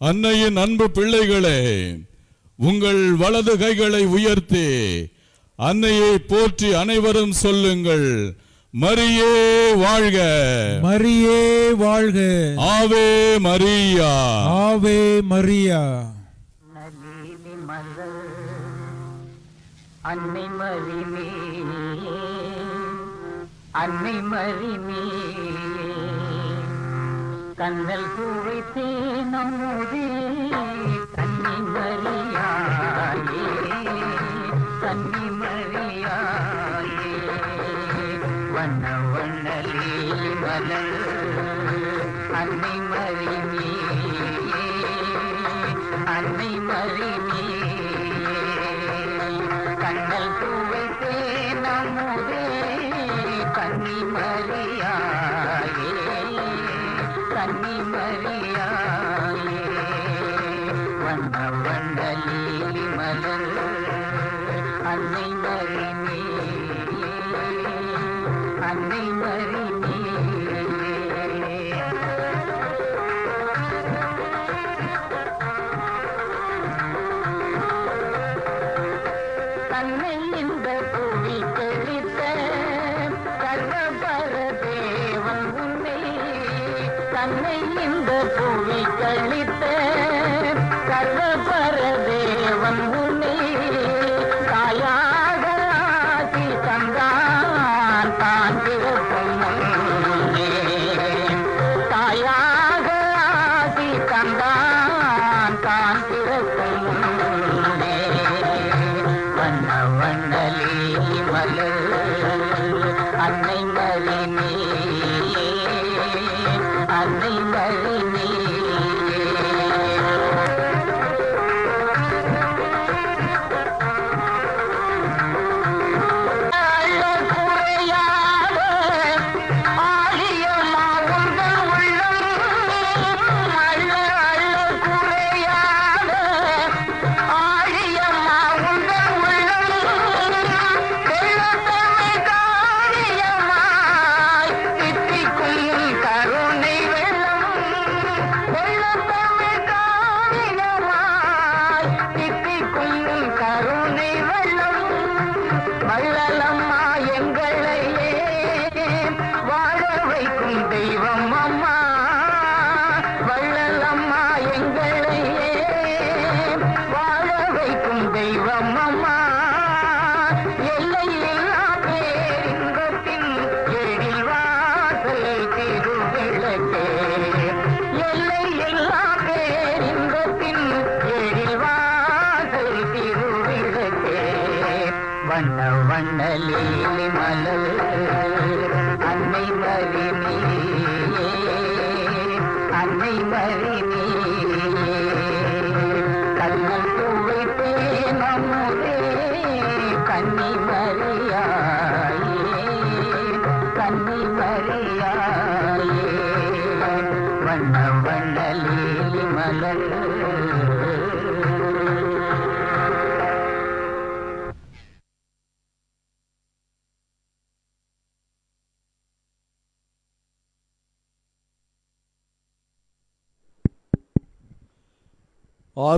அன்னையின் அன்பு பிள்ளைகளே உங்கள் வலது கைகளை உயர்த்தி அன்னையை போற்றி அனைவரும் சொல்லுங்கள் மரியே வாழ்க. மரியே வாழ்க. ஆவே மரியா. ஆவே மரியா. அன்னை மறிமே அன்னை மறிமே கண்ணல் பூவை தேனமுதே கன்னி மரியாயே கன்னி மரியாயே வண்ண வண்ணலே மலர் என்னை இந்த புவி கழித்த சர்வபர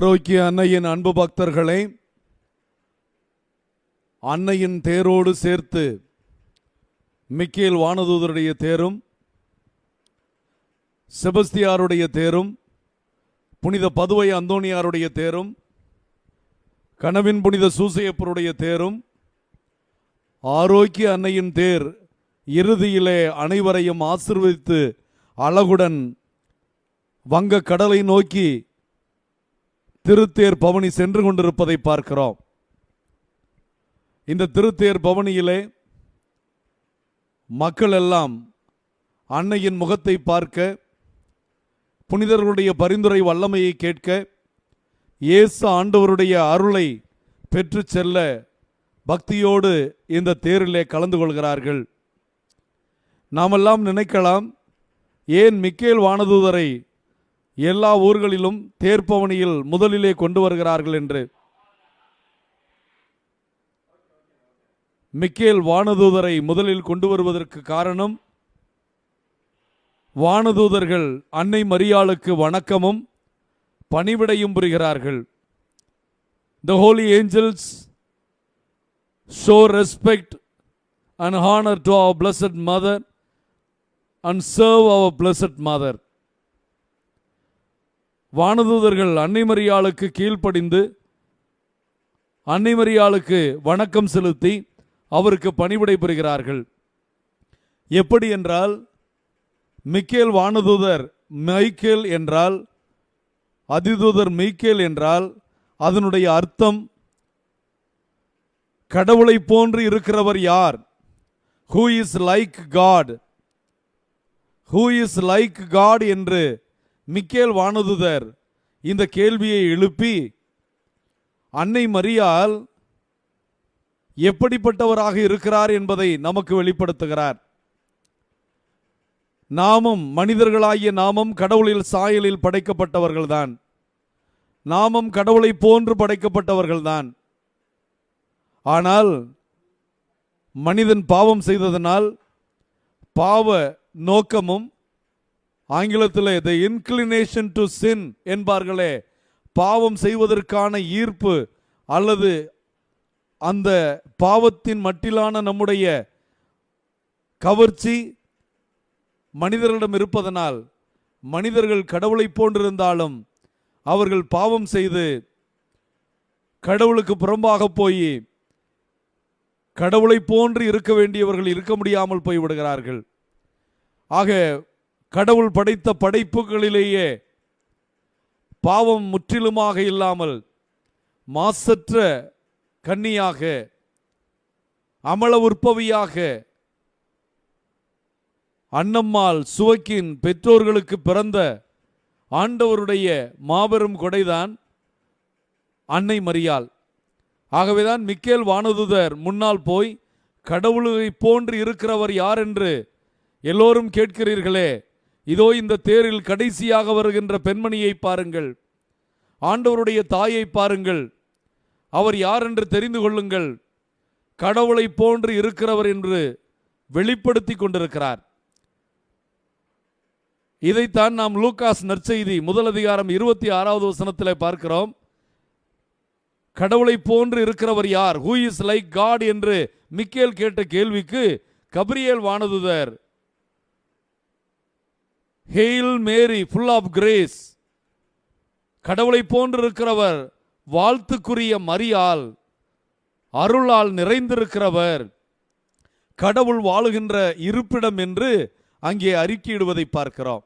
ஆரோக்கிய அன்னையின் அன்பு பக்தர்களே அன்னையின் தேரோடு சேர்த்து மிக்கேல் வானதூதருடைய தேரும் செபஸ்தியாருடைய தேரும் புனித பதுவை அந்தோணியாருடைய தேரும் கனவின் புனித சூசையப்பருடைய தேரும் ஆரோக்கிய அன்னையின் தேர் இறுதியிலே அனைவரையும் ஆசிர்வதித்து அழகுடன் வங்க கடலை நோக்கி திருத்தேர் பவனி சென்று கொண்டிருப்பதை பார்க்கிறோம். இந்த திருத்தேர் பவனியிலே மக்கள் எல்லாம் அன்னையின் முகத்தை பார்க்க புனிதர்களுடைய பரிந்துரை வல்லமையை கேட்க இயேசு ஆண்டவருடைய அருளை பெற்று செல்ல பக்தியோடு இந்த தேரிலே கலந்து கொள்கிறார்கள். நாமெல்லாம் நினைக்கலாம் ஏன் மிக்கேல் வானதூதரை எல்லா ஊர்களிலும் தேர்ப்பவனியில் முதலிலே கொண்டு வருகிறார்கள் என்று மிக்கேல் வானதூதரை முதலில் கொண்டு வருவதற்கு காரணம் வானதூதர்கள் அன்னை மரியாளுக்கு வணக்கமும் பணிவிடையும் புரிகிறார்கள். The holy angels show respect and honour to our blessed mother and serve our blessed mother வானதூதர்கள் அன்னைமரியாளுக்கு கீழ்ப்படிந்து அன்னைமரியாளுக்கு வணக்கம் செலுத்தி அவருக்கு பணிவிடை புரிகிறார்கள். எப்படி என்றால் மிக்கேல் வானதூதர் மைக்கேல் என்றால் அதிதூதர் மெய்க்கேல் என்றால் அதனுடைய அர்த்தம் கடவுளை போன்று இருக்கிறவர் யார்? Who is like God who is like God என்று மிக்கேல் வானதுதர் இந்த கேள்வியை எழுப்பி அன்னை மரியால் எப்படிப்பட்டவராக இருக்கிறார் என்பதை நமக்கு வெளிப்படுத்துகிறார். நாமும் மனிதர்களாகிய நாமும் கடவுளில் சாயலில் படைக்கப்பட்டவர்கள்தான். நாமும் கடவுளை போன்று படைக்கப்பட்டவர்கள்தான். ஆனால் மனிதன் பாவம் செய்ததனால் பாவ நோக்கமும் ஆங்கிலத்தில் த இன்க்ளினேஷன் டு சின் என்பார்களே பாவம் செய்வதற்கான ஈர்ப்பு அல்லது அந்த பாவத்தின் மட்டிலான நம்முடைய கவர்ச்சி மனிதர்களிடம் இருப்பதனால் மனிதர்கள் கடவுளை போன்றிருந்தாலும் அவர்கள் பாவம் செய்து கடவுளுக்கு புறம்பாக போய் கடவுளை போன்று இருக்க வேண்டியவர்கள் இருக்க முடியாமல் போய்விடுகிறார்கள். ஆக கடவுள் படைத்த படைப்புகளிலேயே பாவம் முற்றிலுமாக இல்லாமல் மாசற்ற கன்னியாக அமல உற்பவியாக அன்னம்மாள் சுவக்கின் பெற்றோர்களுக்கு பிறந்த ஆண்டவருடைய மாபெரும் கொடைதான் அன்னை மரியாள். ஆகவேதான் மிக்கேல் வானதுதர் முன்னால் போய் கடவுளை போன்று இருக்கிறவர் யார் என்று எல்லோரும் கேட்கிறீர்களே. இதோ இந்த தேரில் கடைசியாக வருகின்ற பெண்மணியை பாருங்கள். ஆண்டவருடைய தாயை பாருங்கள். அவர் யார் என்று தெரிந்து கொள்ளுங்கள். கடவுளை போன்று இருக்கிறவர் என்று வெளிப்படுத்தி கொண்டிருக்கிறார். இதைத்தான் நாம் லூகாஸ் நற்செய்தி முதல் அதிகாரம் இருபத்தி ஆறாவது வசனத்தில் பார்க்கிறோம். கடவுளை போன்று இருக்கிறவர் யார்? ஹூ இஸ் லைக் காட் என்று மிக்கேல் கேட்ட கேள்விக்கு Gabriel வானதுதர். Hail Mary full of grace கடவுளை போன்று இருக்கிறவர் வாழ்த்துக்குரிய மரியால் அருளால் நிறைந்திருக்கிறவர். கடவுள் வாழுகின்ற இருப்பிடம் என்று அங்கே அறிக்கையிடுவதை பார்க்கிறோம்.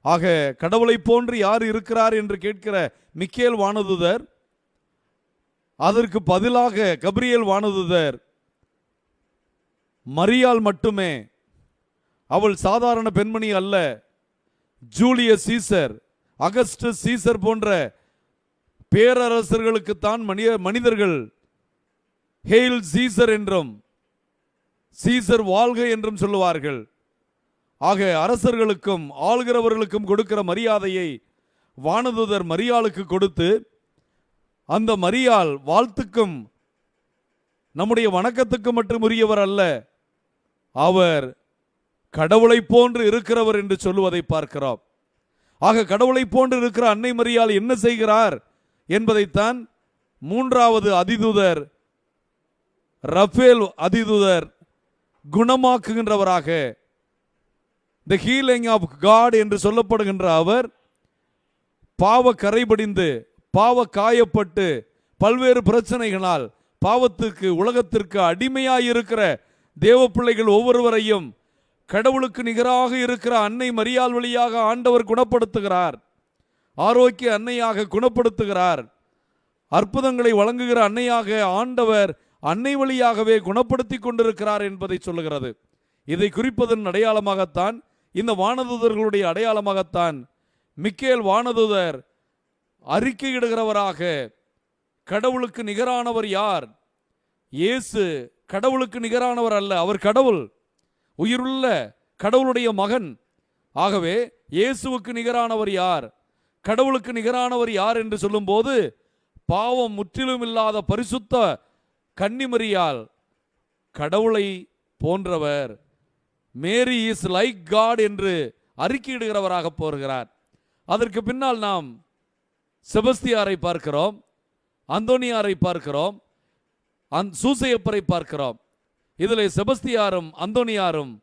ஆக கடவுளை போன்று யார் இருக்கிறார் என்று கேட்கிற மிக்கேல் வானதுதர் அதற்கு பதிலாக கபிரியேல் வானதுதர் மரியால் மட்டுமே. அவள் சாதாரண பெண்மணி அல்ல. ஜூலியஸ் சீசர் அகஸ்ட் சீசர் போன்ற பேரரசர்களுக்குத்தான் மனித மனிதர்கள் ஹெயில் சீசர் என்றும் சீசர் வாழ்க என்றும் சொல்லுவார்கள். ஆக அரசர்களுக்கும் ஆளுகிறவர்களுக்கும் கொடுக்கிற மரியாதையை வானதுதர் மரியாளுக்கு கொடுத்து அந்த மரியாள் வாழ்த்துக்கும் நம்முடைய வணக்கத்துக்கு மட்டும் உரியவர் அல்ல. அவர் கடவுளை போன்று இருக்கிறவர் என்று சொல்லுவதை பார்க்கிறோம். ஆக கடவுளை போன்று இருக்கிற அன்னை மரியால் என்ன செய்கிறார் என்பதைத்தான் மூன்றாவது அதிதூதர் ரஃபேல் அதிதூதர் குணமாக்குகின்றவராக த ஹீலிங் ஆஃப் காட் என்று சொல்லப்படுகின்ற அவர் பாவ கரைபடிந்து பாவ காயப்பட்டு பல்வேறு பிரச்சனைகளால் பாவத்துக்கு உலகத்திற்கு அடிமையாயிருக்கிற தேவ பிள்ளைகள் ஒவ்வொருவரையும் கடவுளுக்கு நிகராக இருக்கிற அன்னை மரியாள் வழியாக ஆண்டவர் குணப்படுத்துகிறார். ஆரோக்கிய அன்னையாக குணப்படுத்துகிறார். அற்புதங்களை வழங்குகிற அன்னையாக ஆண்டவர் அன்னை வழியாகவே குணப்படுத்தி கொண்டிருக்கிறார் என்பதை சொல்லுகிறது. இதை குறிப்பதன் அடையாளமாகத்தான் இந்த வானதூதர்களுடைய அடையாளமாகத்தான் மிக்கேல் வானதூதர் அறிக்கையிடுகிறவராக கடவுளுக்கு நிகரானவர் யார்? இயேசு கடவுளுக்கு நிகரானவர் அல்ல அவர் கடவுள். உயிருள்ள கடவுளுடைய மகன். ஆகவே இயேசுவுக்கு நிகரானவர் யார்? கடவுளுக்கு நிகரானவர் யார் என்று சொல்லும்போது பாவம் முற்றிலும் இல்லாத பரிசுத்த கன்னிமரியால் கடவுளை போன்றவர். மேரி இஸ் லைக் காட் என்று அறிக்கையிடுகிறவராக போகிறார். அதற்கு பின்னால் நாம் செபஸ்தியாரை பார்க்கிறோம் அந்தோனியாரை பார்க்கிறோம் அந் சூசையப்பரை பார்க்கிறோம். இதில் செபஸ்தியாரும் அந்தோனியாரும்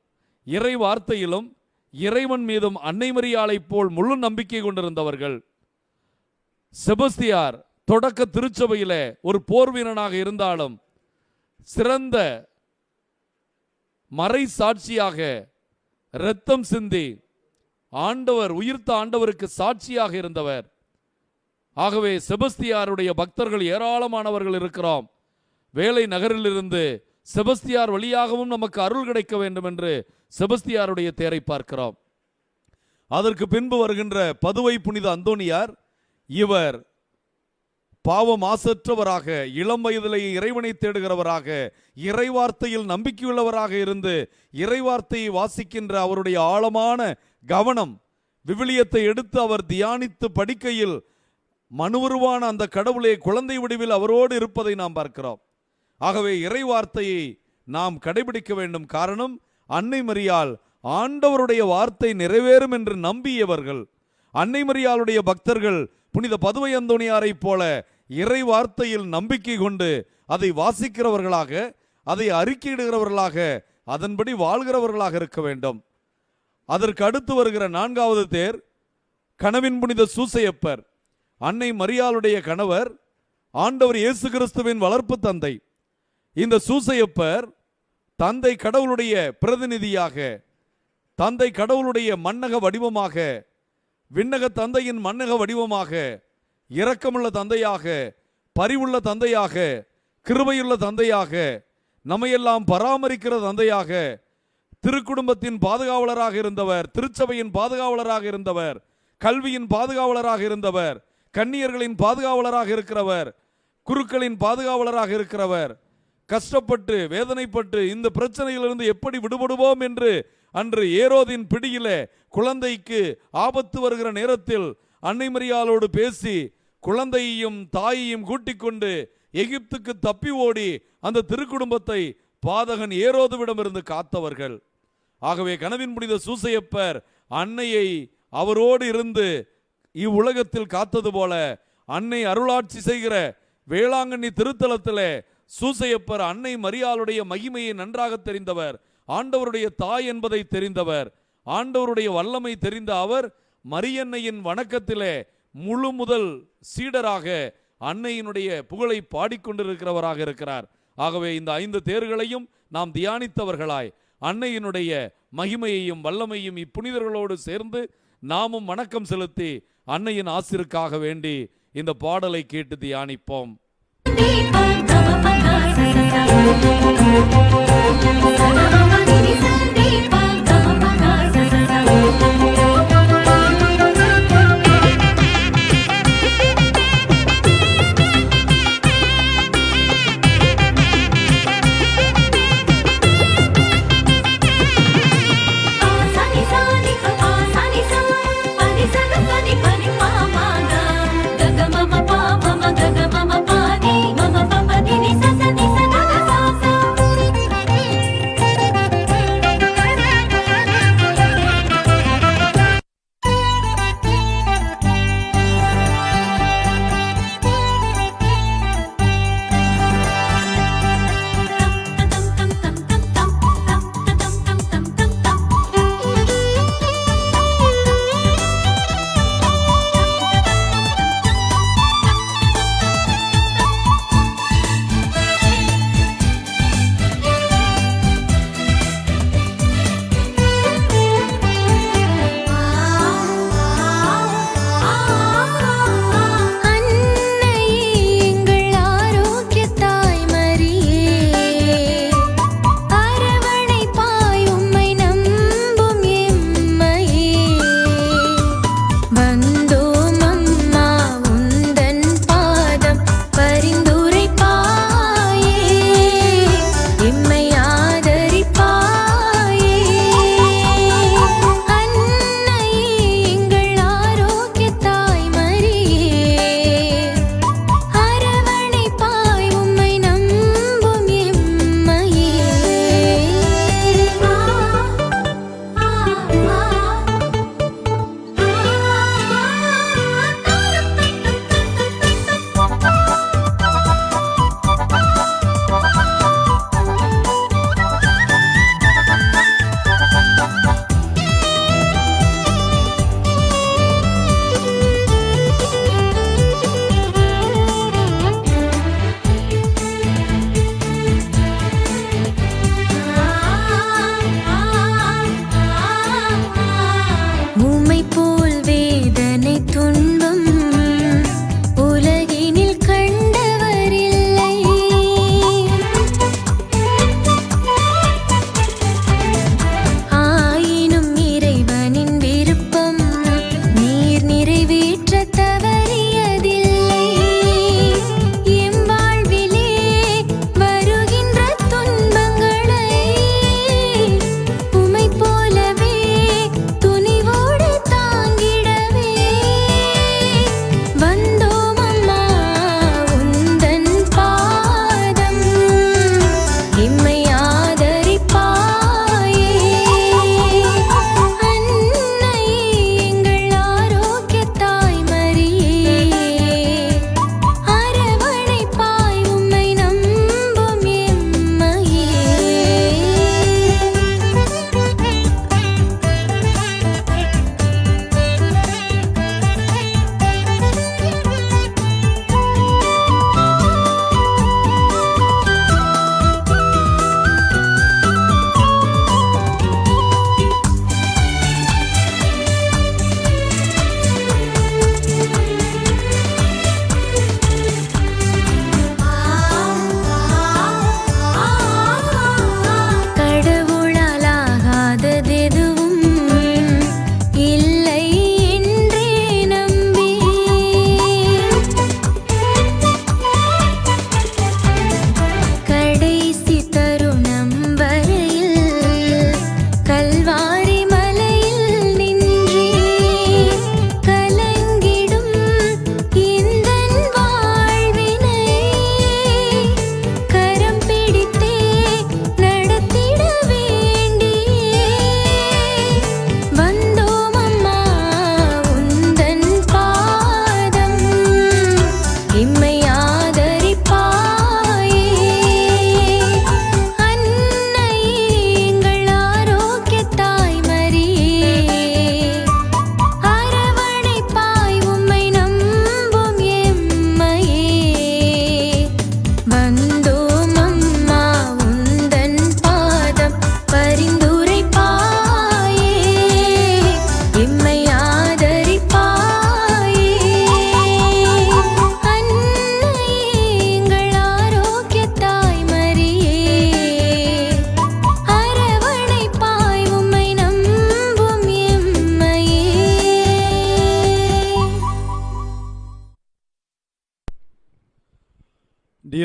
இறை வார்த்தையிலும் இறைவன் மீதும் அன்னை மரியாளைப் போல் முழு நம்பிக்கை கொண்டிருந்தவர்கள். செபஸ்தியார் தொடக்க திருச்சபையிலே ஒரு போர் வீரனாக இருந்தாலும் சிறந்த மறை சாட்சியாக இரத்தம் சிந்தி ஆண்டவர் உயிர்த்த ஆண்டவருக்கு சாட்சியாக இருந்தவர். ஆகவே செபஸ்தியாருடைய பக்தர்கள் ஏராளமானவர்கள் இருக்கிறோம். வேலை நகரிலிருந்து செபஸ்தியார் வழியாகவும் நமக்கு அருள் கிடைக்க வேண்டும் என்று செபஸ்தியாருடைய தேரை பார்க்கிறோம். அதற்கு பின்பு வருகின்ற பதுவை புனித அந்தோனியார் இவர் பாவம் ஆசற்றவராக இளம் வயதிலேயே இறைவனை தேடுகிறவராக இறைவார்த்தையில் நம்பிக்கையுள்ளவராக இருந்து இறைவார்த்தையை வாசிக்கின்ற அவருடைய ஆழமான கவனம் விவிலியத்தை எடுத்து அவர் தியானித்து படிக்கையில் மனுவருவான அந்த கடவுளே குழந்தை வடிவில் அவரோடு இருப்பதை நாம் பார்க்கிறோம். ஆகவே இறைவார்த்தையை நாம் கடைபிடிக்க வேண்டும். காரணம் அன்னை மரியால் ஆண்டவருடைய வார்த்தை நிறைவேறும் என்று நம்பியவர்கள். அன்னை மரியாளுடைய பக்தர்கள் புனித பதுவை அந்தோணியாரைப் போல இறை வார்த்தையில் நம்பிக்கை கொண்டு அதை வாசிக்கிறவர்களாக அதை அறிக்கையிடுகிறவர்களாக அதன்படி வாழ்கிறவர்களாக இருக்க வேண்டும். அதற்கு அடுத்து வருகிற நான்காவது தேர் கனவின் புனித சூசையப்பர். அன்னை மரியாளுடைய கணவர் ஆண்டவர் இயேசு கிறிஸ்துவின் வளர்ப்பு தந்தை. இந்த சூசையப்பர் தந்தை கடவுளுடைய பிரதிநிதியாக தந்தை கடவுளுடைய மன்னக வடிவமாக விண்ணக தந்தையின் மன்னக வடிவமாக இரக்கமுள்ள தந்தையாக பரிவுள்ள தந்தையாக கிருபையுள்ள தந்தையாக நம்மையெல்லாம் பராமரிக்கிற தந்தையாக திருக்குடும்பத்தின் பாதுகாவலராக இருந்தவர் திருச்சபையின் பாதுகாவலராக இருந்தவர் கல்வியின் பாதுகாவலராக இருந்தவர் கன்னியர்களின் பாதுகாவலராக இருக்கிறவர் குருக்களின் பாதுகாவலராக இருக்கிறவர் கஷ்டப்பட்டு வேதனைப்பட்டு இந்த பிரச்சனையிலிருந்து எப்படி விடுபடுவோம் என்று அன்று ஏரோதின் பிடியில குழந்தைக்கு ஆபத்து வருகிற நேரத்தில் அன்னை மரியாளோடு பேசி குழந்தையையும் தாயையும் கூட்டிக் கொண்டு எகிப்துக்கு தப்பி ஓடி அந்த திருக்குடும்பத்தை பாதகன் ஏரோதுவிடமிருந்து காத்தவர்கள். ஆகவே கனவின் புனித சூசையப்பர் அன்னையை அவரோடு இருந்து இவ்வுலகத்தில் காத்தது போல அன்னை அருளாட்சி செய்கிற வேளாங்கண்ணி திருத்தலத்தில் சூசையப்பர் அன்னை மரியாளுடைய மகிமையை நன்றாக தெரிந்தவர். ஆண்டவருடைய தாய் என்பதை தெரிந்தவர். ஆண்டவருடைய வல்லமை தெரிந்த அவர் மரியன்னையின் வணக்கத்திலே முழு முதல் சீடராக அன்னையினுடைய புகழை பாடிக்கொண்டிருக்கிறவராக இருக்கிறார். ஆகவே இந்த ஐந்து தேர்களையும் நாம் தியானித்தவர்களாய் அன்னையினுடைய மகிமையையும் வல்லமையும் இப்புனிதர்களோடு சேர்ந்து நாமும் வணக்கம் செலுத்தி அன்னையின் ஆசிற்காக வேண்டி இந்த பாடலை கேட்டு தியானிப்போம். Thank you.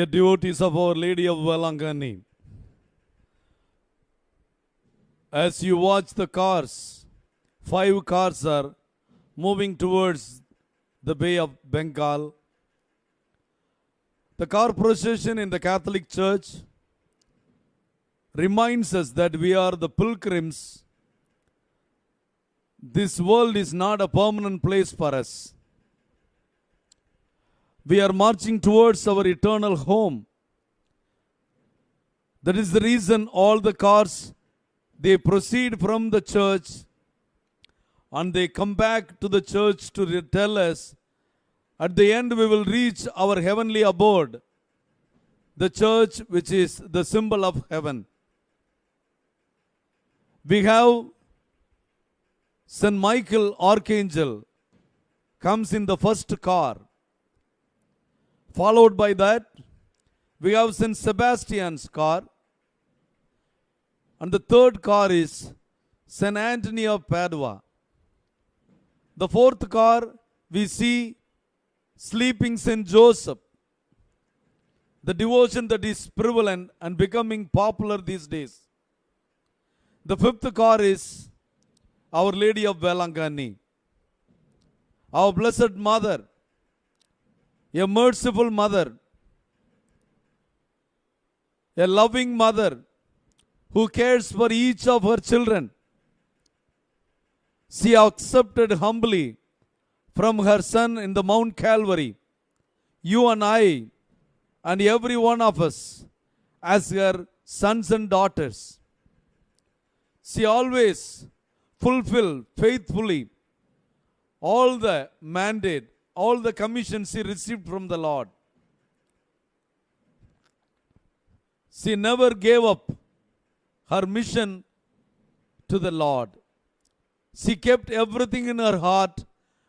Devotees of Our Lady of Valangani, as you watch the cars, five cars are moving towards the Bay of Bengal. The car procession in the Catholic Church reminds us that we are the pilgrims. This world is not a permanent place for us. We are marching towards our eternal home. That is the reason all the cars they proceed from the church and they come back to the church to tell us at the end we will reach our heavenly abode, the church which is the symbol of heaven. We have St. Michael Archangel comes in the first car. Followed by that, we have St. Sebastian's car. And the third car is St. Anthony of Padua. The fourth car, we see sleeping St. Joseph. The devotion that is prevalent and becoming popular these days. The fifth car is Our Lady of Valangani. Our Blessed Mother, a merciful mother, a loving mother who cares for each of her children. She accepted humbly from her son in the Mount Calvary, you and I, and every one of us, as her sons and daughters. She always fulfilled faithfully all the mandate, all the commissions she received from the Lord. She never gave up her mission to the Lord. She kept everything in her heart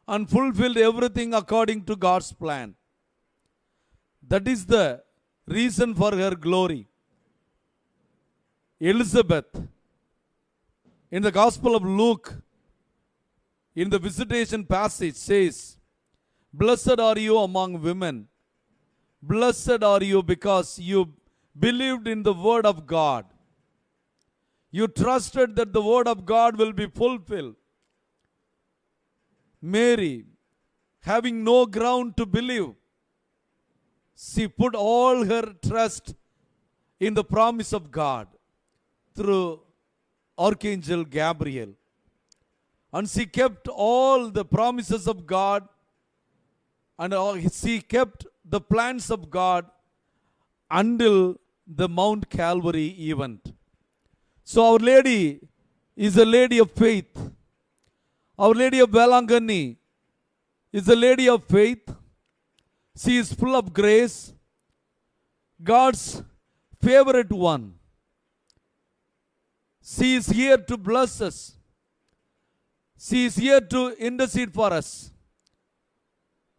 and fulfilled everything according to God's plan. That is the reason for her glory. Elizabeth, in the Gospel of Luke, in the visitation passage, says, Blessed are you among women. Blessed are you because you believed in the word of God. You trusted that the word of God will be fulfilled. Mary, having no ground to believe, she put all her trust in the promise of God through Archangel Gabriel. And she kept all the promises of God and she kept the plans of God until the Mount Calvary event. So Our Lady is a lady of faith. Our Lady of Valangani is a lady of faith. She is full of grace, God's favorite one. She is here to bless us. She is here to intercede for us.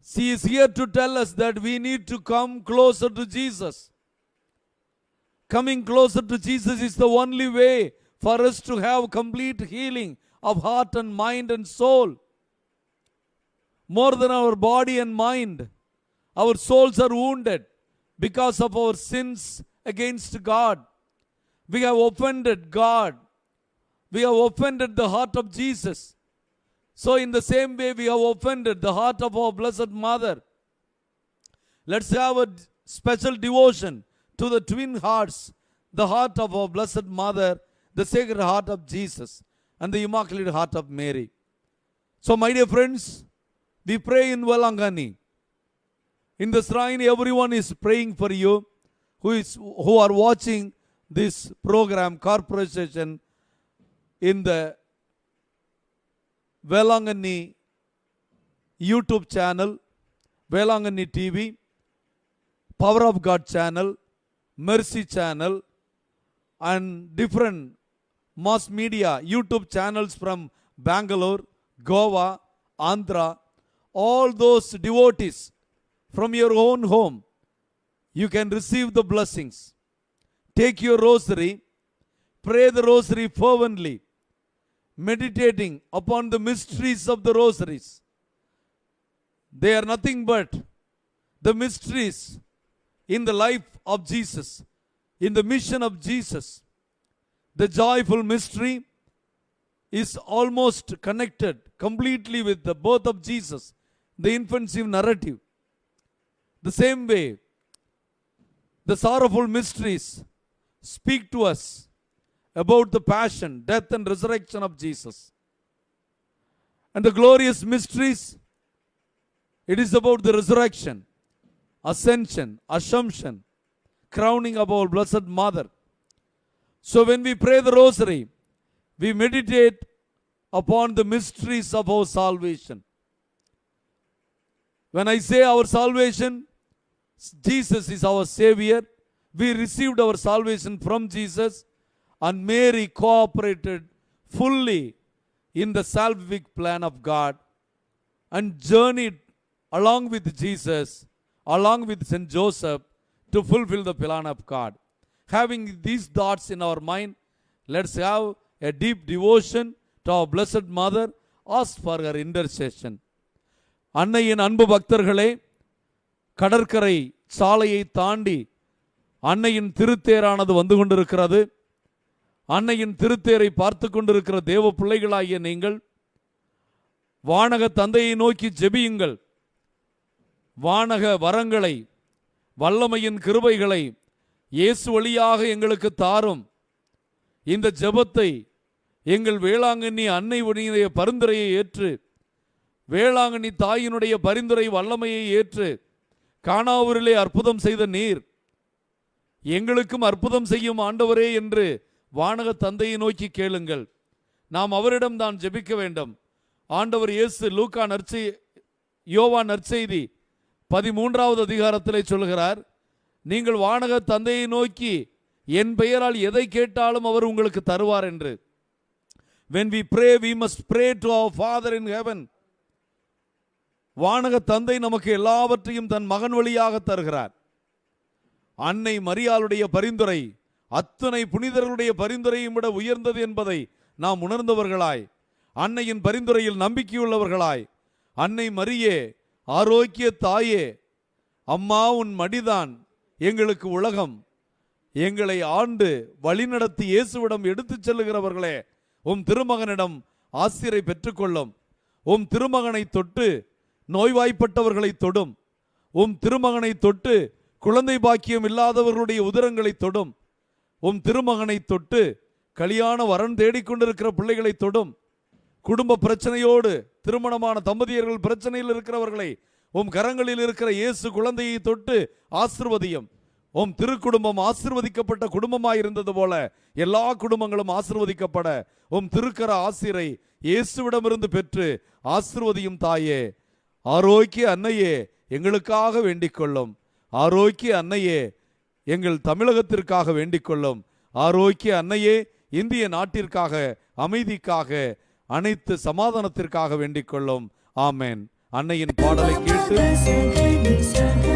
She is here to tell us that we need to come closer to Jesus. Coming closer to Jesus is the only way for us to have complete healing of heart and mind and soul. More than our body and mind, our souls are wounded because of our sins against God. We have offended God. We have offended the heart of Jesus. So, in the same way, we have offended the heart of our Blessed Mother. Let's have a special devotion to the twin hearts, the heart of our Blessed Mother, the Sacred Heart of Jesus, and the Immaculate Heart of Mary. So, my dear friends, we pray in Valangani. In the shrine, everyone is praying for you who is who are watching this program, corporation, in the Velangani YouTube channel, Velangani TV, Power of God channel, Mercy channel, and different mass media YouTube channels from Bangalore, Goa, Andhra, all those devotees from your own home, you can receive the blessings. Take your rosary, pray the rosary fervently meditating upon the mysteries of the rosaries. They are nothing but the mysteries in the life of Jesus, in the mission of Jesus. The joyful mystery is almost connected completely with the birth of Jesus, the infancy narrative. The same way, the sorrowful mysteries speak to us about the passion, death, and resurrection of Jesus. And the glorious mysteries, it is about the resurrection, ascension, assumption, crowning of our Blessed Mother. So when we pray the rosary, we meditate upon the mysteries of our salvation. When I say our salvation, Jesus is our Savior. We received our salvation from Jesus, and Mary cooperated fully in the salvific plan of God and journeyed along with Jesus, along with St. Joseph, to fulfill the plan of God. Having these thoughts in our mind, let's have a deep devotion to our Blessed Mother, ask for her intercession. அன்னையின் அன்பு பக்தர்களே கடற்கரை சாலையை தாண்டி அன்னையின் திருத்தேரானது வந்து கொண்டிருக்கிறது அன்னையின் திருத்தேரை பார்த்து கொண்டிருக்கிற தேவ பிள்ளைகளாகிய நீங்கள் வானக தந்தையை நோக்கி ஜெபியுங்கள். வானக வரங்களை வல்லமையின் கிருபைகளை இயேசு வழியாக எங்களுக்கு தாரும். இந்த ஜெபத்தை எங்கள் வேளாங்கண்ணி அன்னை உடைய பரிந்துரையை ஏற்று வேளாங்கண்ணி தாயினுடைய பரிந்துரை வல்லமையை ஏற்று காணாவூரிலே அற்புதம் செய்த நீர் எங்களுக்கும் அற்புதம் செய்யும் ஆண்டவரே என்று வானக தந்தையை நோக்கி கேளுங்கள். நாம் அவரிடம் தான் ஜெபிக்க வேண்டும். ஆண்டவர் இயேசு லூக்கா நற்செய் யோவா நற்செய்தி பதிமூன்றாவது அதிகாரத்திலே சொல்கிறார் நீங்கள் வானக தந்தையை நோக்கி என் பெயரால் எதை கேட்டாலும் அவர் உங்களுக்கு தருவார் என்று. When we pray we must pray to our father in heaven வானக தந்தை நமக்கு எல்லாவற்றையும் தன் மகன் வழியாக தருகிறார். அன்னை மரியாளுடைய பரிந்துரை அத்தனை புனிதர்களுடைய பரிந்துரையும் விட உயர்ந்தது என்பதை நாம் உணர்ந்தவர்களாய் அன்னையின் பரிந்துரையில் நம்பிக்கையுள்ளவர்களாய் அன்னை மரியே ஆரோக்கிய தாயே அம்மா உன் மடிதான் எங்களுக்கு உலகம். எங்களை ஆண்டு வழிநடத்தி இயேசுவிடம் எடுத்துச் செல்லுகிறவர்களே உம் திருமகனிடம் ஆசிரியரை பெற்றுக்கொள்ளும். உம் திருமகனை தொட்டு நோய்வாய்ப்பட்டவர்களை தொடும். உம் திருமகனை தொட்டு குழந்தை பாக்கியம் இல்லாதவர்களுடைய உதரங்களை தொடும். உம் திருமகனை தொட்டு கலியாண வரன் தேடிக்கொண்டிருக்கிற பிள்ளைகளை தொடும். குடும்ப பிரச்சனையோடு திருமணமான தம்பதியர்கள் பிரச்சனையில் இருக்கிறவர்களை உம் கரங்களில் இருக்கிற இயேசு குழந்தையை தொட்டு ஆசிர்வதியும். உம் திருக்குடும்பம் ஆசிர்வதிக்கப்பட்ட குடும்பமாயிருந்தது போல எல்லா குடும்பங்களும் ஆசிர்வதிக்கப்பட உம் திருக்கர ஆசிரை இயேசுவிடமிருந்து பெற்று ஆசிர்வதியும் தாயே. ஆரோக்கிய அன்னையே எங்களுக்காக வேண்டிக் கொள்ளும் ஆரோக்கிய அன்னையே எங்கள் தமிழகத்திற்காக வேண்டிக்கொள்ளும். ஆரோக்கிய அன்னையே இந்திய நாட்டிற்காக அமைதிக்காக அனைத்து சமாதானத்திற்காக வேண்டிக்கொள்ளும். ஆமேன். அன்னையின் பாடலை கேட்டு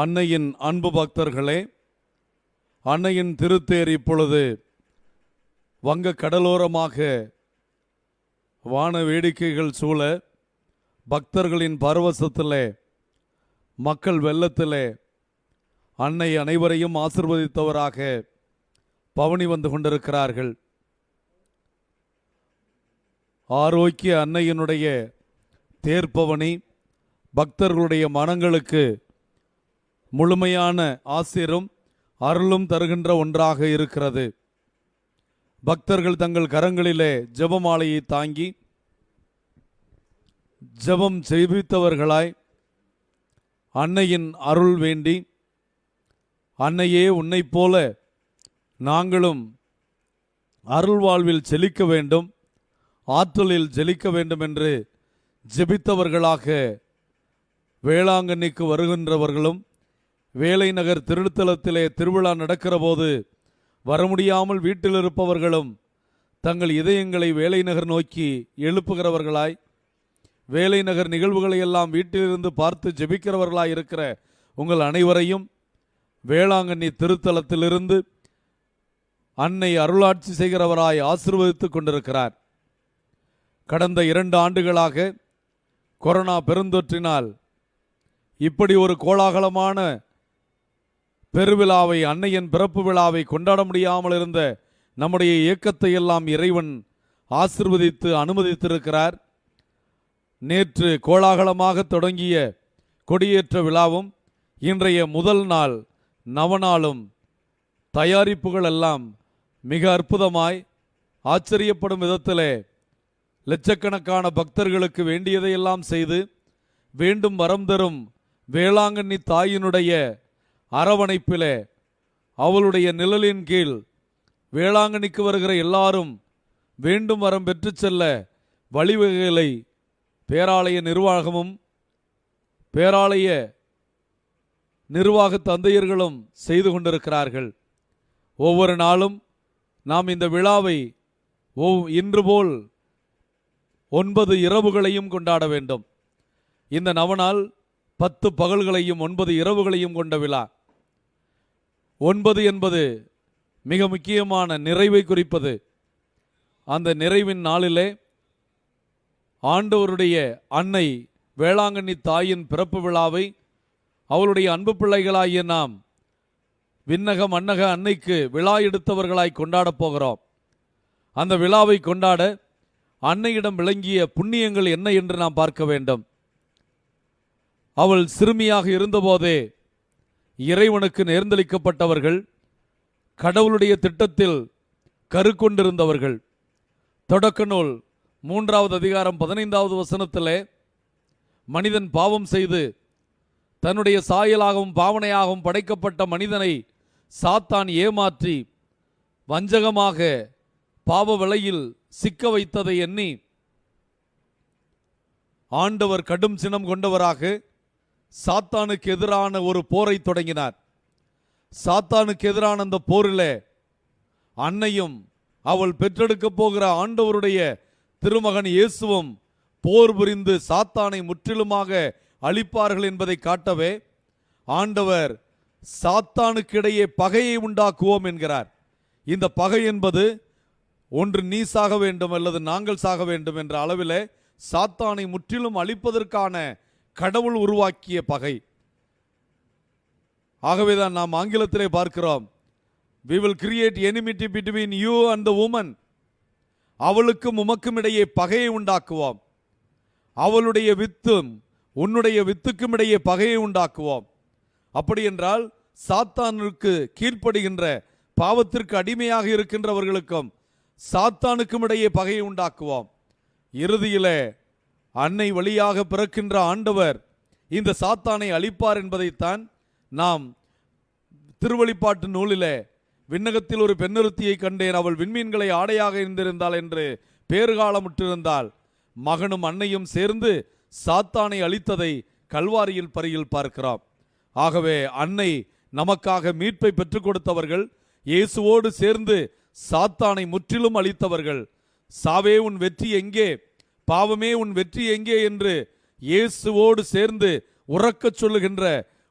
அன்னையின் அன்பு பக்தர்களே அன்னையின் திருத்தேர் இப்பொழுது வங்க கடலோரமாக வான வேடிக்கைகள் சூழ பக்தர்களின் பரவசத்திலே மக்கள் வெள்ளத்திலே அன்னை அனைவரையும் ஆசிர்வதித்தவராக பவனி வந்து கொண்டிருக்கிறார்கள். ஆரோக்கிய அன்னையினுடைய தேர்ப்பவனி பக்தர்களுடைய மனங்களுக்கு முழுமையான ஆசிரும் அருளும் தருகின்ற ஒன்றாக இருக்கிறது. பக்தர்கள் தங்கள் கரங்களிலே ஜபமாலையை தாங்கி ஜெபம் செய்வித்தவர்களாய் அன்னையின் அருள் வேண்டி அன்னையே உன்னைப் போல நாங்களும் அருள் வாழ்வில் செழிக்க வேண்டும் ஆற்றலில் ஜெலிக்க வேண்டும் என்று ஜெபித்தவர்களாக வேளாங்கண்ணிக்கு வருகின்றவர்களும் வேலை நகர் திருத்தலத்திலே திருவிழா நடக்கிற போது வர முடியாமல் வீட்டில் இருப்பவர்களும் தங்கள் இதயங்களை வேலை நகர் நோக்கி எழுப்புகிறவர்களாய் வேலை நகர் நிகழ்வுகளை எல்லாம் வீட்டிலிருந்து பார்த்து ஜெபிக்கிறவர்களாய் இருக்கிற உங்கள் அனைவரையும் வேளாங்கண்ணி திருத்தலத்திலிருந்து அன்னை அருளாட்சி செய்கிறவராய் ஆசிர்வதித்துக் கொண்டிருக்கிறார். கடந்த இரண்டு ஆண்டுகளாக கொரோனா பெருந்தொற்றினால் இப்படி ஒரு கோலாகலமான பெருவிழாவை அன்னையின் பிறப்பு விழாவை கொண்டாட முடியாமல் இருந்த நம்முடைய இயக்கத்தை எல்லாம் இறைவன் ஆசிர்வதித்து அனுமதித்திருக்கிறார். நேற்று கோலாகலமாக தொடங்கிய கொடியேற்ற விழாவும் இன்றைய முதல் நாள் நவநாளும் தயாரிப்புகள் எல்லாம் மிக அற்புதமாய் ஆச்சரியப்படும் விதத்திலே லட்சக்கணக்கான பக்தர்களுக்கு வேண்டியதையெல்லாம் செய்து வேண்டும் வரம் தரும் வேளாங்கண்ணி தாயினுடைய அரவணைப்பிலே அவளுடைய நிழலின் கீழ் வேளாங்கண்ணிக்கு வருகிற எல்லாரும் வேண்டும் வரம் பெற்று செல்ல வழிவகைகளை பேராலய நிர்வாகமும் பேராலய நிர்வாக தந்தையர்களும் செய்து கொண்டிருக்கிறார்கள். ஒவ்வொரு நாளும் நாம் இந்த விழாவை ஒவ்- இன்று போல் ஒன்பது இரவுகளையும் கொண்டாட வேண்டும். இந்த நவநாள் பத்து பகல்களையும் ஒன்பது இரவுகளையும் கொண்ட விழா. ஒன்பது என்பது மிக முக்கியமான நிறைவை குறிப்பது. அந்த நிறைவின் நாளிலே ஆண்டவருடைய அன்னை வேளாங்கண்ணி தாயின் பிறப்பு விழாவை அவளுடைய அன்பு பிள்ளைகளாகிய நாம் விண்ணக மன்னக அன்னைக்கு விழா எடுத்தவர்களாய் கொண்டாடப் போகிறோம். அந்த விழாவை கொண்டாட அன்னையிடம் விளங்கிய புண்ணியங்கள் என்ன என்று நாம் பார்க்க வேண்டும். அவள் சிறுமியாக இருந்தபோதே இறைவனுக்கு நேர்ந்தளிக்கப்பட்டவர்கள் கடவுளுடைய திட்டத்தில் கருக்கொண்டிருந்தவர்கள். தொடக்க நூல் மூன்றாவது அதிகாரம் பதினைந்தாவது வசனத்திலே மனிதன் பாவம் செய்து தன்னுடைய சாயலாகவும் பாவனையாகவும் படைக்கப்பட்ட மனிதனை சாத்தான் ஏமாற்றி வஞ்சகமாக பாவ விலையில் சிக்க வைத்ததை எண்ணி ஆண்டவர் கடும் சினம் கொண்டவராக சாத்தானுக்கு எதிரான ஒரு போரை தொடங்கினார். சாத்தானுக்கு எதிரான அந்த போரில் அன்னையும் அவள் பெற்றெடுக்கப் போகிற ஆண்டவருடைய திருமகன் இயேசுவும் போர் புரிந்து சாத்தானை முற்றிலுமாக அழிப்பார்கள் என்பதை காட்டவே ஆண்டவர் சாத்தானுக்கிடையே பகையை உண்டாக்குவோம் என்கிறார். இந்த பகை என்பது ஒன்று நீ சாக வேண்டும் அல்லது நாங்கள் சாக வேண்டும் என்ற அளவிலே சாத்தானை முற்றிலும் அழிப்பதற்கான கடவுள் உருவாக்கிய பகை. ஆகவேதான் நாம் ஆங்கிலத்திலே பார்க்கிறோம். We will create enmity between you and the woman அவளுக்கும் உமக்கும் இடையே பகையை உண்டாக்குவோம். அவளுடைய வித்தும் உன்னுடைய வித்துக்கும் இடையே பகையை உண்டாக்குவோம். அப்படி என்றால் சாத்தானுக்கு கீழ்ப்படுகின்ற பாவத்திற்கு அடிமையாக இருக்கின்றவர்களுக்கும் சாத்தானுக்கும் இடையே பகையை உண்டாக்குவோம். இறுதியிலே அன்னை வழியாக பிறக்கின்ற ஆண்டவர் இந்த சாத்தானை அழிப்பார் என்பதைத்தான் நாம் திருவழிப்பாட்டு நூலிலே விண்ணகத்தில் ஒரு பெண்ணொருத்தியை கண்டேன். அவள் விண்மீன்களை ஆடையாக இருந்திருந்தாள் என்று பேறுகாலமுற்றிருந்தால் மகனும் அன்னையும் சேர்ந்து சாத்தானை அழித்ததை கல்வாரியில் பரியில் பார்க்கிறோம். ஆகவே அன்னை நமக்காக மீட்பை பெற்றுக் கொடுத்தவர்கள் இயேசுவோடு சேர்ந்து சாத்தானை முற்றிலும் அழித்தவர்கள். சாவே உன் வெற்றி எங்கே? பாவமே உன் வெற்றி எங்கே என்று இயேசுவோடு சேர்ந்து உறக்கச் சொல்லுகின்ற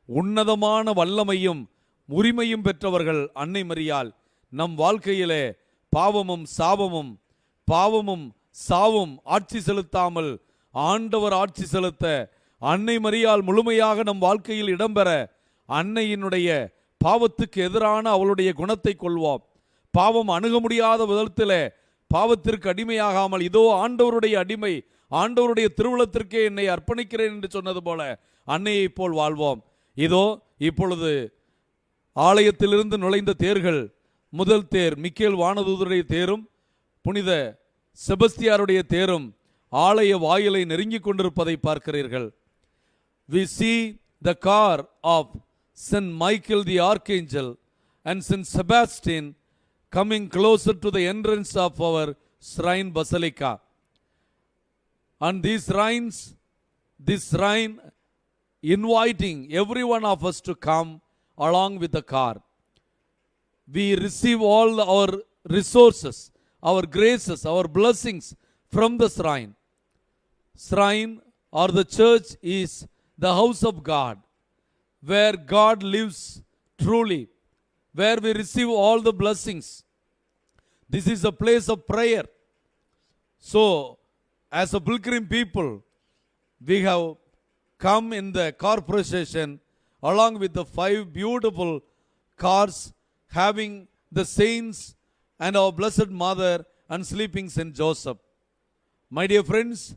உன்னதமான வல்லமையும் உரிமையும் பெற்றவர்கள் அன்னை மறியால் நம் வாழ்க்கையிலே பாவமும் சாபமும் பாவமும் சாவும் ஆட்சி செலுத்தாமல் ஆண்டவர் ஆட்சி செலுத்த அன்னை மறியால் முழுமையாக நம் வாழ்க்கையில் இடம்பெற அன்னையினுடைய பாவத்துக்கு எதிரான அவளுடைய குணத்தை கொள்வோம். பாவம் அணுக முடியாத விதத்திலே பாவத்திற்கு அடிமையாகாமல் இதோ ஆண்டவருடைய அடிமை ஆண்டவருடைய திருவுளத்திற்கே என்னை அர்ப்பணிக்கிறேன் என்று சொன்னது போல அன்னையைப் போல் வாழ்வோம். இதோ இப்பொழுது ஆலயத்திலிருந்து நுழைந்த தேர்கள் முதல் தேர் மிக்கேல் வானதூதருடைய தேரும் புனித செபஸ்தியாருடைய தேரும் ஆலய வாயிலை நெருங்கிக் கொண்டிருப்பதை பார்க்கிறீர்கள். We see the car of saint Michael the archangel and saint Sebastian coming closer to the entrance of our shrine basilica. And these shrines, this shrine inviting every one of us to come along with the car. We receive all our resources, our graces, our blessings from the shrine. Shrine or the church is the house of God, where God lives truly, where we receive all the blessings. This is a place of prayer. So, as a pilgrim people, we have come in the car procession along with the five beautiful cars having the saints and our blessed mother and sleeping Saint Joseph. My dear friends,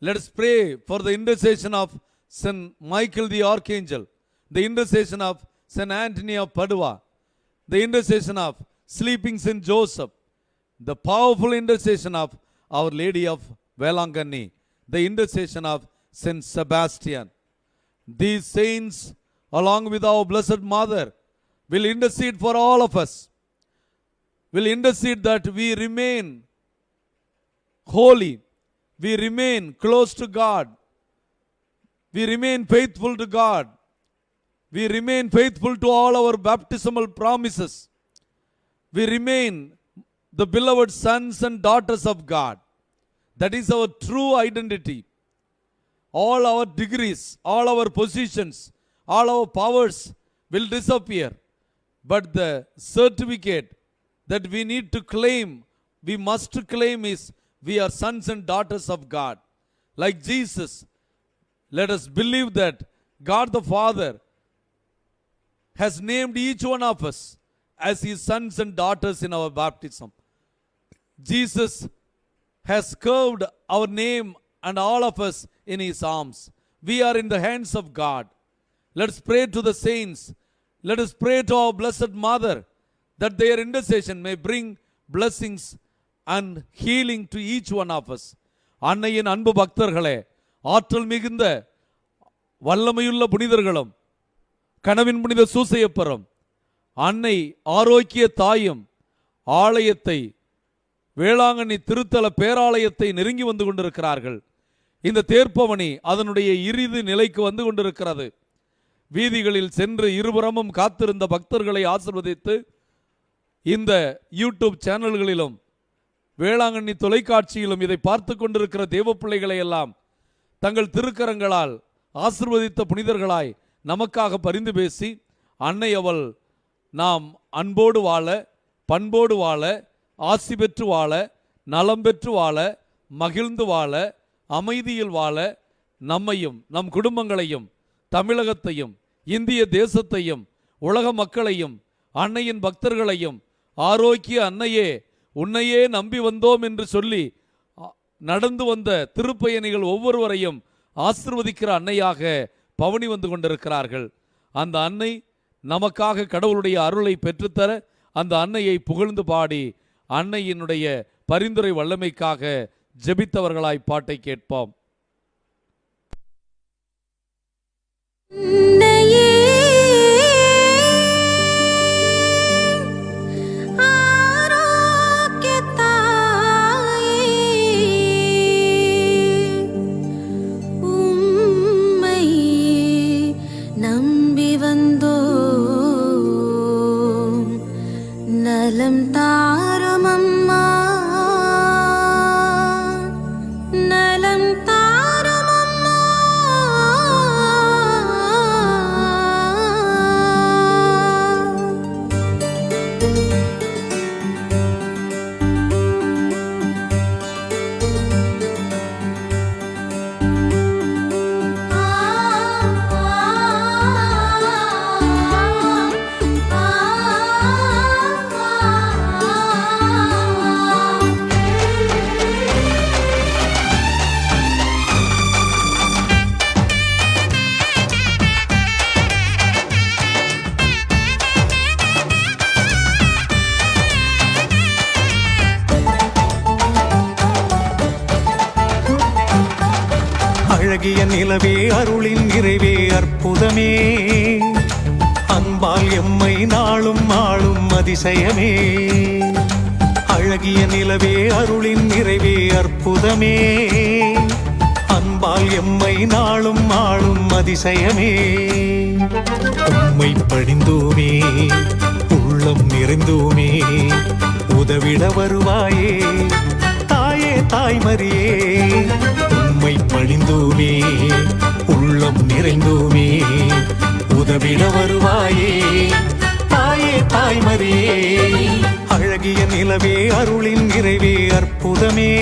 let us pray for the intercession of Saint Michael the Archangel, the intercession of Saint Anthony of Padua, the intercession of sleeping Saint Joseph, the powerful intercession of Our Lady of Velangani, the intercession of Saint Sebastian. These saints, along with our Blessed Mother, will intercede for all of us, will intercede that we remain holy, we remain close to God, we remain faithful to God, we remain faithful to all our baptismal promises, we remain the beloved sons and daughters of God. That is our true identity. All our degrees, all our positions, all our powers will disappear. But the certificate that we need to claim, we must claim is we are sons and daughters of God. Like Jesus, let us believe that God the Father has named each one of us as his sons and daughters in our baptism. Jesus has curved our name and all of us in his arms. We are in the hands of God. Let us pray to the saints. Let us pray to our Blessed Mother that their intercession may bring blessings and healing to each one of us. அன்னையின் அன்பு பக்தர்களே ஆற்றல் மிகுந்த வல்லமையுள்ள புனிதர்களும் கனவின் புனித சூசையப்பரம் அன்னை ஆரோக்கிய தாயும் ஆலயத்தை வேளாங்கண்ணி திருத்தல பேராலயத்தை நெருங்கி வந்து கொண்டிருக்கிறார்கள். இந்த தேர்ப்பவனி அதனுடைய இறுதி நிலைக்கு வந்து கொண்டிருக்கிறது. வீதிகளில் சென்று இருபுறமும் காத்திருந்த பக்தர்களை ஆசிர்வதித்து இந்த யூடியூப் சேனல்களிலும் வேளாங்கண்ணி தொலைக்காட்சியிலும் இதை பார்த்து கொண்டிருக்கிற தேவ பிள்ளைகளை எல்லாம் தங்கள் திருக்கரங்களால் ஆசிர்வதித்த புனிதர்களாய் நமக்காக பரிந்து பேசி அன்னை அவள் நாம் அன்போடு வாழ பண்போடு வாழ ஆசி பெற்று வாழ நலம் பெற்று வாழ மகிழ்ந்து வாழ அமைதியில் வாழ நம்மையும் நம் குடும்பங்களையும் தமிழகத்தையும் இந்திய தேசத்தையும் உலக மக்களையும் அன்னையின் பக்தர்களையும் ஆரோக்கிய அன்னையே உன்னையே நம்பி வந்தோம் என்று சொல்லி அ- நடந்து வந்த திருப்பயணிகள் ஒவ்வொருவரையும் ஆசிர்வதிக்கிற அன்னையாக பவனி வந்து கொண்டிருக்கிறார்கள். அந்த அன்னை நமக்காக கடவுளுடைய அருளை பெற்றுத்தர அந்த அன்னையை புகழ்ந்து பாடி அன்னையினுடைய பரிந்துரை வல்லமைக்காக ஜெபித்தவர்களாய் பாட்டை கேட்போம். நம்பி வந்தோம் அதிசயமே உம்மை படிந்தோமே உள்ளம் நிறைந்தோமே உதவிட வருவாயே தாயே தாய்மரியே. உம்மை பணிந்தோமே உள்ளம் நிறைந்தோமே உதவிட வருவாயே தாயே தாய்மரியே. அழகிய நிலவே அருளின் நிறைவே அற்புதமே.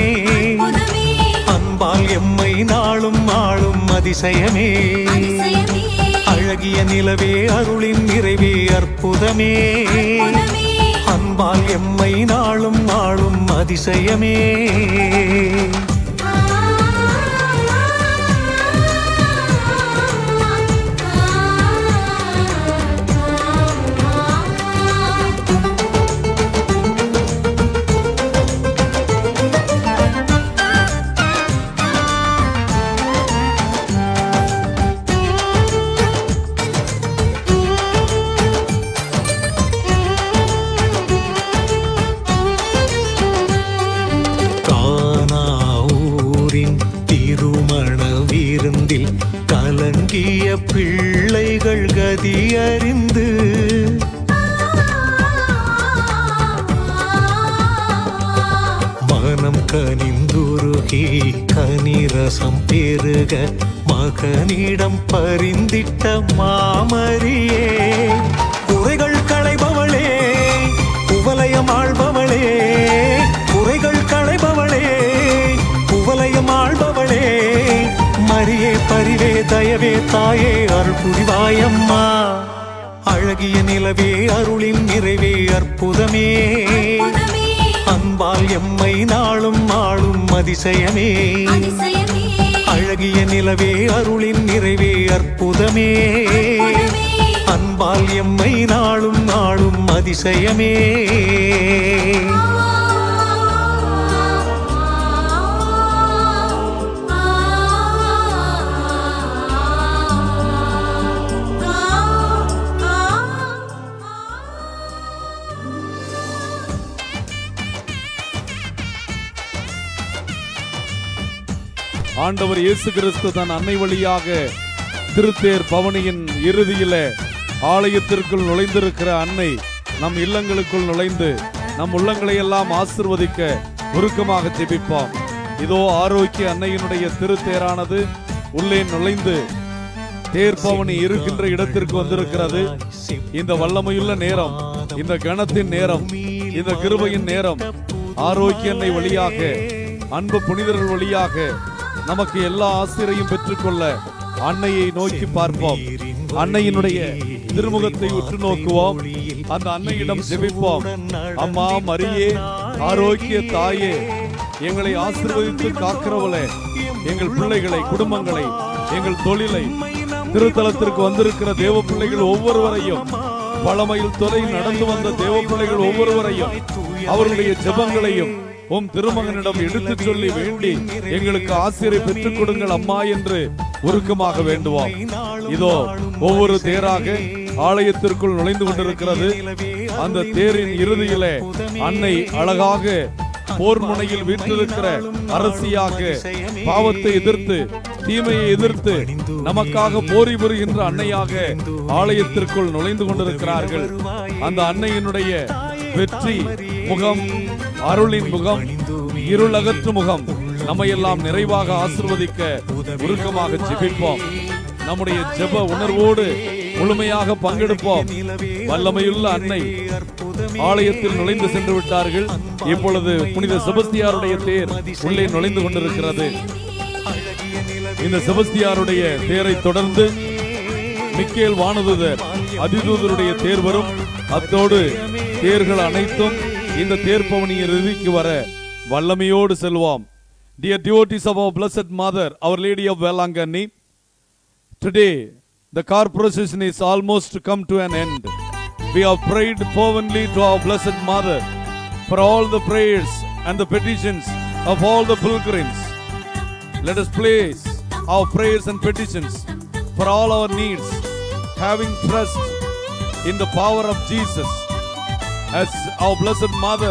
அன்பால் எம்மை நாளும் ஆளும் அதிசயமே. அழகிய நிலவே அருளின் நிறைவே அற்புதமே. அன்பால் எம்மை நாளும் ஆளும் அதிசயமே. மகனிடம் பரிந்திட்ட மாமரியே. குறைகள் களைபவளே குவலயம் ஆள்பவளே. குறைகள் களைபவளே குவலயம் ஆள்பவளே. மரியே பரிவே தயவே தாயே அருள் புரிவாயம்மா. அழகிய நிலவே அருளின் நிறைவே அற்புதமே. அன்பால் எம்மை நாளும் ஆளும் அதிசயமே. அழகிய நிலவே அருளின் நிறைவே அற்புதமே. அன்பால் எம்மை நாளும் நாளும் அதிசயமே. ஆண்டவர் இயேசு கிறிஸ்து தன் அன்னை வழியாக திருத்தேர் பவனியின் இறுதியில ஆலயத்திற்குள் நுழைந்திருக்கிற அன்னை நம் இல்லங்களுக்குள் நுழைந்து நம் உள்ளங்களை எல்லாம் ஆசிர்வதிக்க உருக்கமாக ஜெபிப்போம். இதோ ஆரோக்கிய அன்னையினுடைய திருத்தேரானது உள்ளே நுழைந்து தேர்பவனி இருக்கின்ற இடத்திற்கு வந்திருக்கிறது. இந்த வல்லமையுள்ள நேரம் இந்த கணத்தின் நேரம் இந்த கிருபையின் நேரம் ஆரோக்கிய அன்னை வழியாக அன்பு புனிதர்கள் வழியாக நமக்கு எல்லா ஆசிரியையும் பெற்றுக்கொள்ள அன்னையை நோக்கி பார்ப்போம். அன்னையினுடைய திருமுகத்தை உற்று நோக்குவோம். அந்த அன்னையிடம் ஜெபிப்போம். அம்மா மரியே ஆரோக்கிய தாயே எங்களை ஆசீர்வதித்து காக்கிறவளே எங்கள் பிள்ளைகளை குடும்பங்களை எங்கள் தொழிலை திருத்தலத்திற்கு வந்திருக்கிற தேவ பிள்ளைகள் ஒவ்வொருவரையும் பழமையில் துறை நடந்து வந்த தேவ பிள்ளைகள் ஒவ்வொருவரையும் அவர்களுடைய ஜெபங்களையும் உம் திருமகனிடம் எடுத்துச் சொல்லி வேண்டி எங்களுக்கு ஆசிரியரை பெற்றுக் கொடுங்கள் அம்மா என்று உருக்கமாக வேண்டுவோம் இதோ ஒவ்வொரு தேராக ஆலயத்திற்குள் நுழைந்து கொண்டிருக்கிறது. அந்த தேரின் இறுதியிலே அன்னை அழகாக போர் முனையில் வீற்றிருக்கிற அரசியாக பாவத்தை எதிர்த்து தீமையை எதிர்த்து நமக்காக போரி புரிகின்ற அன்னையாக ஆலயத்திற்குள் நுழைந்து கொண்டிருக்கிறார்கள். அந்த அன்னையினுடைய வெற்றி முகம் அருளின் முகம் இருள் அகற்று முகம். நம்மையெல்லாம் நிறைவாக ஆசிர்வதிக்க உருக்கமாக ஜெபிப்போம். நம்முடைய ஜெப உணர்வோடு முழுமையாக பங்கெடுப்போம். வல்லமையுள்ள அன்னை ஆலயத்தில் நுழைந்து சென்று விட்டார்கள். இப்பொழுது புனித செபஸ்தியாருடைய தேர் உள்ளே நுழைந்து கொண்டிருக்கிறது. இந்த செபஸ்தியாருடைய தேரை தொடர்ந்து மிக்கேல் வானதுதர் அதிதூதருடைய தேர் வரும். அத்தோடு தேர்கள் அனைத்தும் இந்த தேர் இறுதிக்கு வர வல்லமையோடு செல்வோம் Dear devotees of our blessed mother, Our Lady of Velangani, today the car procession is almost come to an end. We have prayed fervently to our blessed mother for all the prayers and the petitions of all the pilgrims. Let us place our prayers and petitions for all our needs, having trust in the power of Jesus. As our Blessed Mother